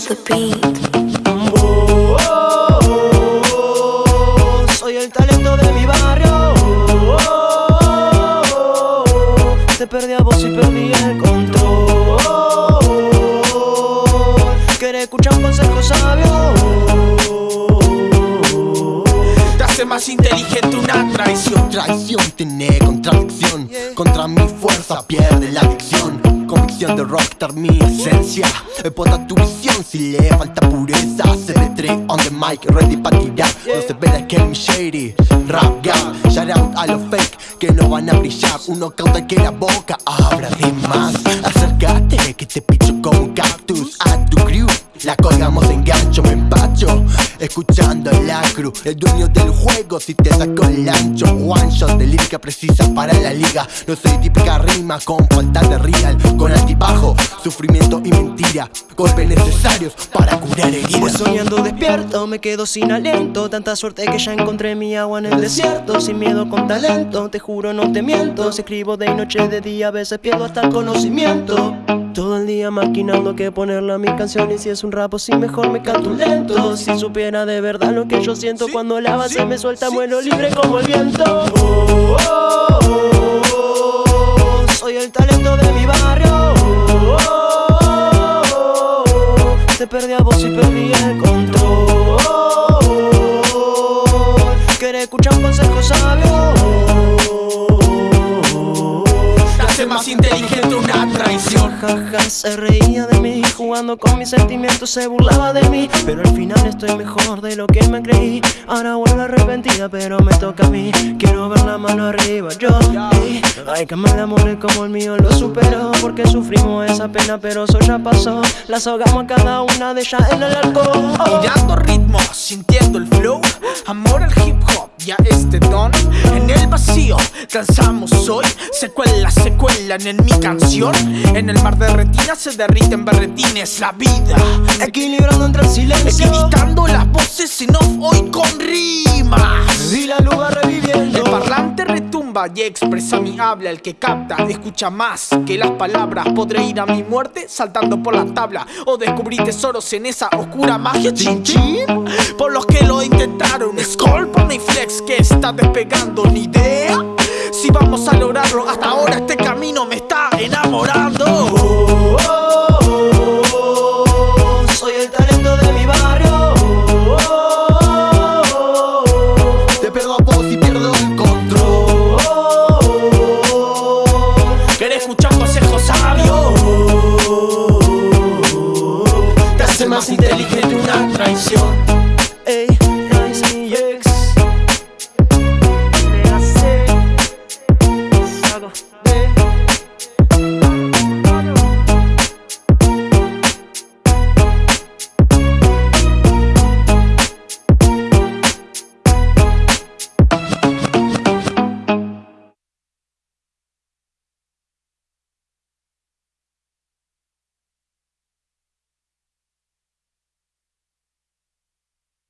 Kill the beat. Oh, oh, oh, soy el talento de mi barrio. Oh, oh, oh, te perdí a vos y perdí el control. Querés escuchar un consejo sabio. Te hace más inteligente una traición. Traición tiene contradicción Contra mi fuerza pierde la adicción Convicción de rockstar mi esencia. Pota tu visión si le falta pureza CB3 on the mic ready pa' tirar. No se ve que mi shady Rap gang. Shout out a los fake que no van a brillar. Uno cauta que la boca abra de más. Acércate que te picho como cactus. A tu crew la colgamos en gancho, me Escuchando la cruz, el dueño del juego Si te saco el ancho, one shot de lírica precisa para la liga. No soy típica rima con falta de real. Con altibajo, sufrimiento y mentira. Golpes necesarios para curar Voy heridas soñando despierto, me quedo sin aliento. Tanta suerte que ya encontré mi agua en el desierto. Sin miedo con talento, te juro no te miento. Si escribo de noche, de día, a veces pierdo hasta el conocimiento. Todo el día maquinando que ponerle a mi canción Y si es un rap si mejor me canto lento. Si supiera de verdad lo que yo siento. Cuando la base me suelta vuelo libre como el viento. Oh, oh, oh, oh, Soy el talento de mi barrio. Oh, oh, oh, oh, Te perdí a vos y perdí el control. Querés escuchar un consejo sabio. Te hace más inteligente una traición. Jaja, se reía de Jugando con mis sentimientos se burlaba de mí Pero al final estoy mejor de lo que me creí. Ahora vuelvo arrepentida pero me toca a mí. Quiero ver la mano arriba yo y Ay que me amores como el mío lo superó. Porque sufrimos esa pena pero eso ya pasó. Las ahogamos a cada una de ellas en el alcohol. Mirando ritmo, sintiendo el flow. Amor al hip hop y a este don vacío, danzamos hoy Secuelas se cuelan en mi canción. En el mar de retinas se derriten berretines La vida, Equilibrando entre el silencio. Equidistando las voces en off hoy con rimas. Y la va reviviendo. El parlante retumba y expresa mi habla. El que capta, escucha más que las palabras. Podré ir a mi muerte saltando por la tabla O descubrir tesoros en esa oscura magia. Chin chin Por los que lo intentaron Skull, y flex está despegando Ni idea si vamos a lograrlo. Hasta ahora este camino me está enamorando. Oh, oh, oh, Soy el talento de mi barrio. Te pierdo a vos y pierdo el control. ¿Querés escuchar consejos sabios? Te hace más inteligente una traición